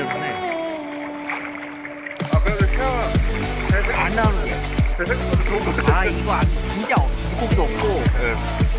6개월 만에. 아 그래도 태아 안 나오는 게 아 이거 안, 진짜 물고기도 없고. 네.